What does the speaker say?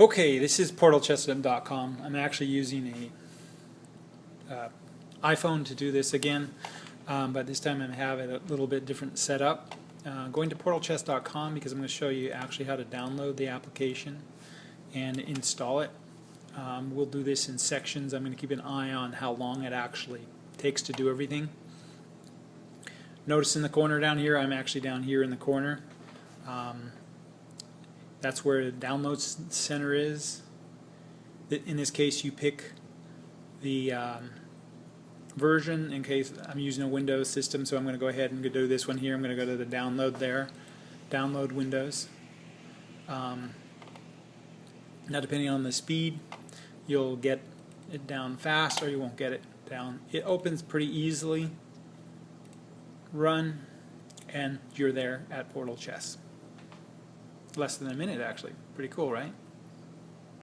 Okay, this is portalchess.com. I'm actually using a uh, iPhone to do this again, um, but this time I have it a little bit different setup. Uh, going to portalchess.com because I'm going to show you actually how to download the application and install it. Um, we'll do this in sections. I'm going to keep an eye on how long it actually takes to do everything. Notice in the corner down here, I'm actually down here in the corner. Um, that's where the download center is. In this case, you pick the um, version in case I'm using a Windows system, so I'm going to go ahead and do this one here. I'm going to go to the download there, download Windows. Um, now, depending on the speed, you'll get it down fast or you won't get it down. It opens pretty easily. Run, and you're there at Portal Chess less than a minute actually. Pretty cool, right?